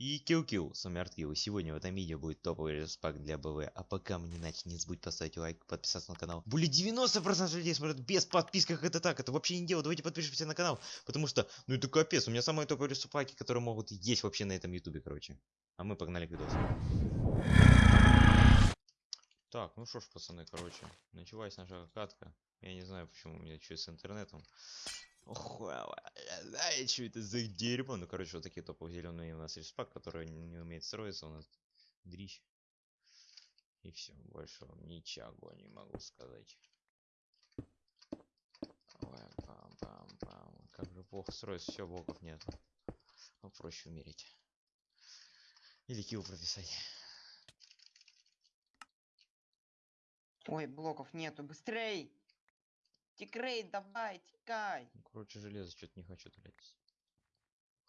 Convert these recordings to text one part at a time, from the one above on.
И кил-кил, с вами Арткил. Сегодня в этом видео будет топовый респак для БВ. А пока мы не начали, не забудь поставить лайк, подписаться на канал. Более 90% людей смотрят без подписки, как это так? Это вообще не дело. Давайте подпишемся на канал. Потому что, ну это капец, у меня самые топовые респаки, которые могут есть вообще на этом ютубе, короче. А мы погнали к видосу. Так, ну что ж, пацаны, короче, началась наша катка. Я не знаю, почему у меня что с интернетом. Знаю, что это за дерьмо. Ну, короче, вот такие топовые зеленые у нас респак, который не умеет строиться. У нас дрищ. И все, больше вам ничего не могу сказать. Ой, пам -пам -пам. Как же плохо строится, все, блоков нет. Ну, проще умереть. Или килл прописать. Ой, блоков нету, быстрей! Тикрей, давай, тикай! Ну, короче, железо что-то не хочу тратить.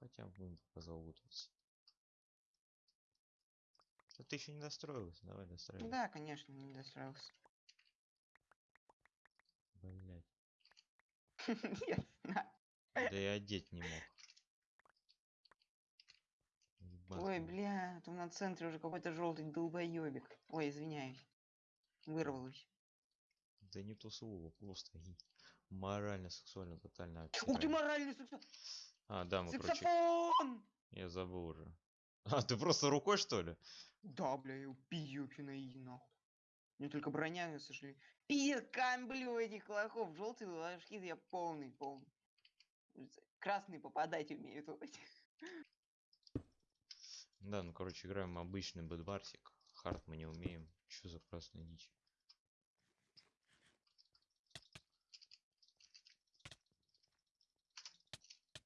Хотя будем пока залутываться. А ты еще не достроился, давай достраивай. Да, конечно, не достроился. Блять. Да и одеть не мог. Ой, бля, там на центре уже какой-то желтый долбоебик. Ой, извиняюсь. Вырвалось. Да не то слово, просто морально, сексуально, тотально. Ух ты, моральный саксо- А, да, мы, саксофон! я забыл уже. А, ты просто рукой, что ли? Да, бля, я убью изи, нахуй. Мне только броня, к сожалению. Пиздец, камблю этих лохов. Желтый ложки, я полный, полный. Красный попадать умеют. Да, ну, короче, играем обычный бэдварсик. Хард мы не умеем. Что за красная дичь?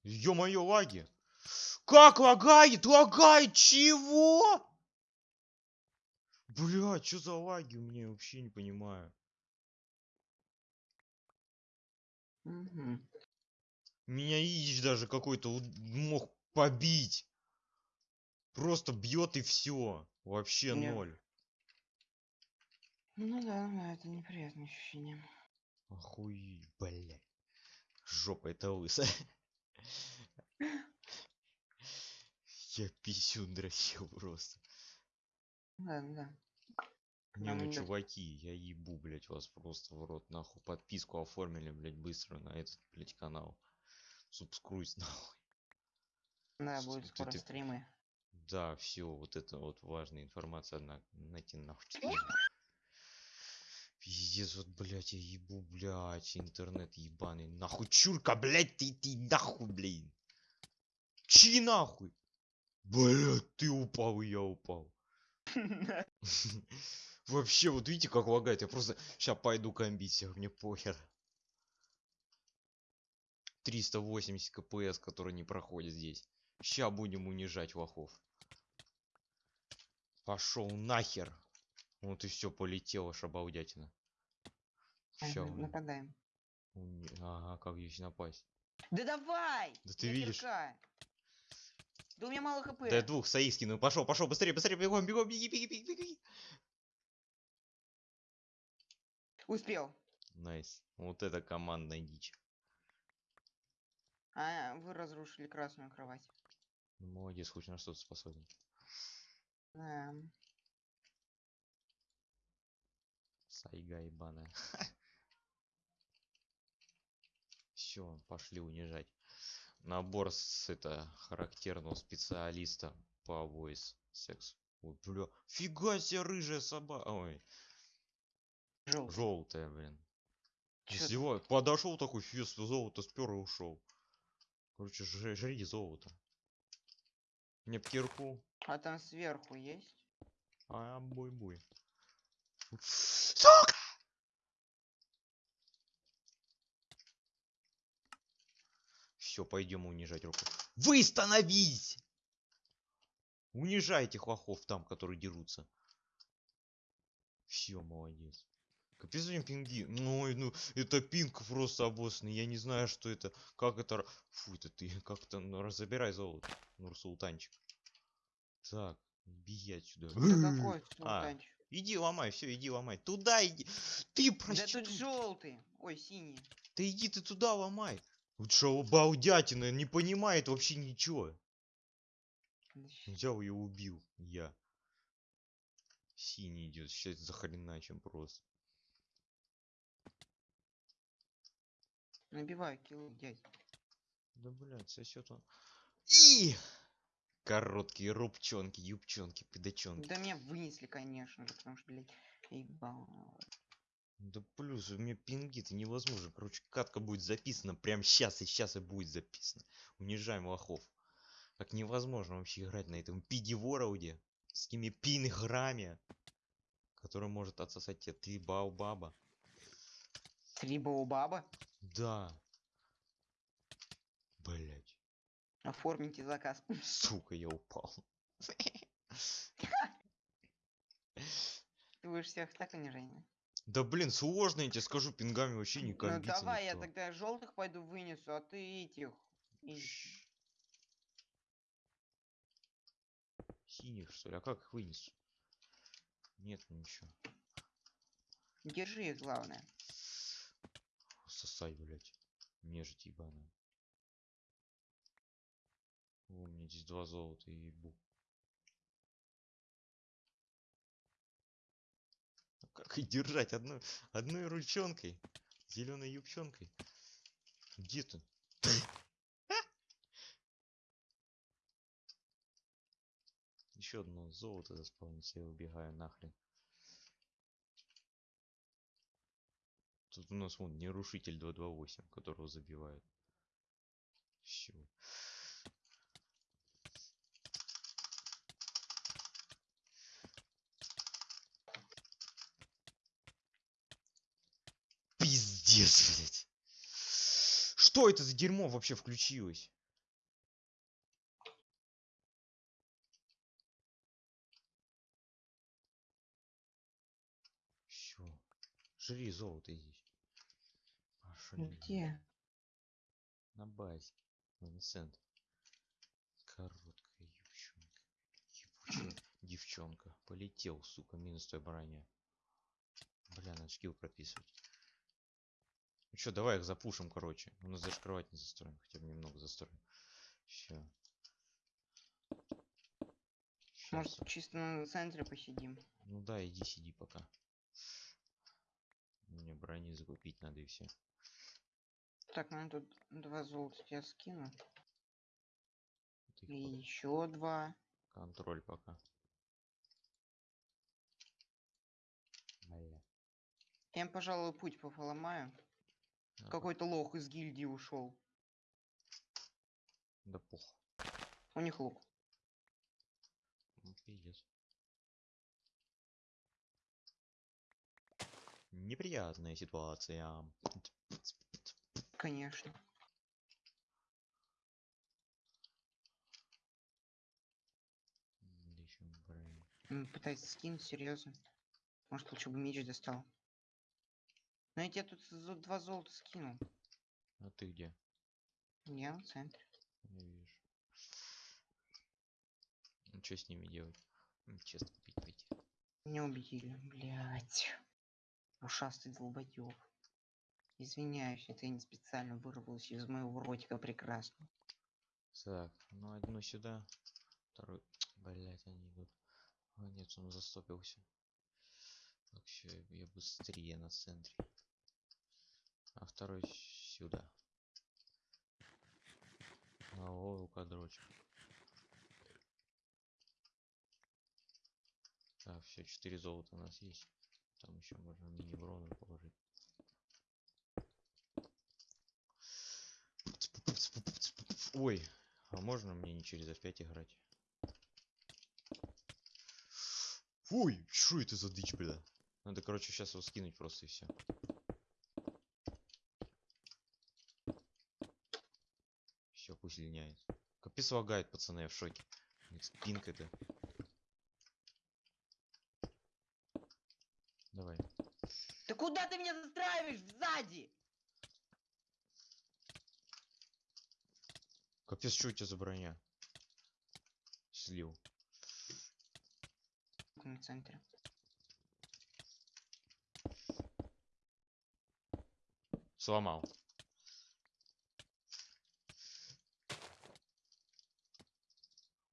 Ё-моё, лаги! Как лагает? Лагает чего? Бля, что за лаги у меня вообще не понимаю. Мгм. Меня Ич даже какой-то мог побить. Просто бьет и все. Вообще Не. ноль. Ну да, да, это неприятное ощущение. Охуеть, блядь. Жопа это лысая. Я писю дрочил просто. Да, да. Не, ну чуваки, я ебу, блядь, вас просто в рот, нахуй. Подписку оформили, блядь, быстро на этот, блядь, канал. Субскруйс, нахуй. Да, С- будет ты- скоро ты- стримы. Да, все, вот это вот важная информация, одна, найти нахуй. Пиздец, вот, блядь, я ебу, блядь, интернет ебаный, нахуй, чурка, блядь, ты, ты, нахуй, блин. Чи нахуй? Блядь, ты упал, и я упал. Вообще, вот видите, как лагает, я просто сейчас пойду комбить мне похер. 380 кпс, которые не проходят здесь. Ща будем унижать лохов. Пошел нахер. Вот и все полетело, шабалдятина. Ща Ага, Нападаем. Ага, как здесь напасть? Да давай! Да ты видишь? кирка. Да у меня мало хп. Да двух своих скинул. Пошел, пошел, быстрее, быстрее, бегом, бегом, беги, беги, беги, беги. Успел. Найс. Вот это командная дичь. А, вы разрушили красную кровать. Ну, Молодец, хоть на что-то способен. Да. Сайга ебаная. Все, пошли унижать. Набор с это характерного специалиста по voice секс. Ой, бля, фига себе рыжая собака. Ой, Желтый. желтая, блин. Всего подошел такой фест золото спер и ушел. Короче, жри, жри золото. Мне б кирку. А там сверху есть? А, буй-буй. Сука! Все, пойдем унижать руку. Вы становись! Унижайте хлохов там, которые дерутся. Все, молодец. Капец, блин, пинги. Ну, ну, это пинг просто обоссный. Я не знаю, что это. Как это... Фу, это ты как-то... Ну, разобирай золото. Нурсултанчик. Так, беги отсюда. Да какой А, султанчик? Иди ломай, все, иди ломай. Туда иди. Ты Да прости. тут желтый. Ой, синий. Ты иди ты туда ломай. Вот что, балдятина, не понимает вообще ничего. Взял и убил я. Синий идет, сейчас захреначим просто. Набиваю кило, дядь. Да блядь, сосет он. И короткие рубчонки, юбчонки, педачонки. Да меня вынесли, конечно же, потому что, блядь, ебал. Да плюс у меня пинги это невозможно. Короче, катка будет записана прямо сейчас и сейчас и будет записана. Унижаем лохов. Как невозможно вообще играть на этом пиди-вороуде с такими пинграми, который может отсосать тебе три баобаба. Три баба. Да. Блять. Оформите заказ. Сука, я упал. Ты будешь всех так унижение. Да блин, сложно, я тебе скажу, пингами вообще не Ну давай, я никто. тогда желтых пойду вынесу, а ты этих. Синих, что ли? А как их вынесу? Нет, ничего. Держи их, главное. Сосай, блядь. Нежить ебаная. Меня здесь два золота и ебу. А Как их держать одной, одной ручонкой? Зеленой юбчонкой? Где ты? Еще одно золото заспавнится, я убегаю нахрен. Тут у нас вон нерушитель 228, которого забивают. Все. Пиздец, блядь. Что это за дерьмо вообще включилось? Все. Жри золото иди. Пошли. Где? На базе. Центр. Короткая девчонка. Ебучая девчонка. Полетел, сука, минус той броня. Бля, надо скилл прописывать. Ну чё, давай их запушим, короче. У нас даже кровать не застроим. Хотя бы немного застроим. Все. Может, чисто на центре посидим? Ну да, иди сиди пока. Мне брони закупить надо и все. Так, ну тут два золота я скину. И еще два. Контроль пока. Я им, пожалуй, путь поломаю. А, Какой-то лох из гильдии ушел. Да пух. У них лук. Ну, пиздец. Неприятная ситуация. Конечно. Пытается скинуть, серьезно. Может, лучше бы меч достал. Но я тебе тут два золота скинул. А ты где? Я в центре. Не вижу. Ну что с ними делать? Честно пить пойти. Меня убили, блять. Ушастый долбоёб. Извиняюсь, это я не специально вырвалось из моего ротика прекрасно. Так, ну одну сюда, второй. Блять, они идут. А нет, он застопился. Так, все, я быстрее на центре. А второй сюда. А о, рукодрочек. Так, все, 4 золота у нас есть. Там еще можно мини-брону положить. Ой, а можно мне не через F5 играть? Ой, что это за дичь, бля? Надо, короче, сейчас его скинуть просто и все. Все, пусть линяет. Капец лагает, пацаны, я в шоке. Пинг это. Давай. Да куда ты меня застраиваешь? Сзади! Капец, что у тебя за броня? Слил. На центре. Сломал.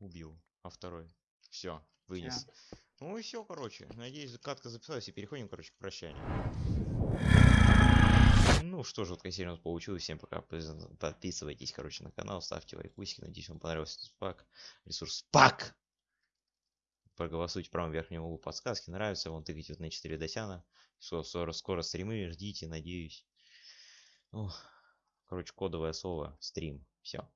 Убил. а второй. Все, вынес. Ну и все, короче. Надеюсь, катка записалась и переходим, короче, к прощанию. Ну что ж, вот серия у нас получилась. Всем пока. Подпис- Подписывайтесь, короче, на канал, ставьте лайкусики. Надеюсь, вам понравился этот пак. Ресурс пак! Проголосуйте в правом верхнем углу подсказки. Нравится, вон тыкайте вот на 4 досяна. Скоро, скоро, скоро стримы, ждите, надеюсь. Ох, короче, кодовое слово стрим. Все.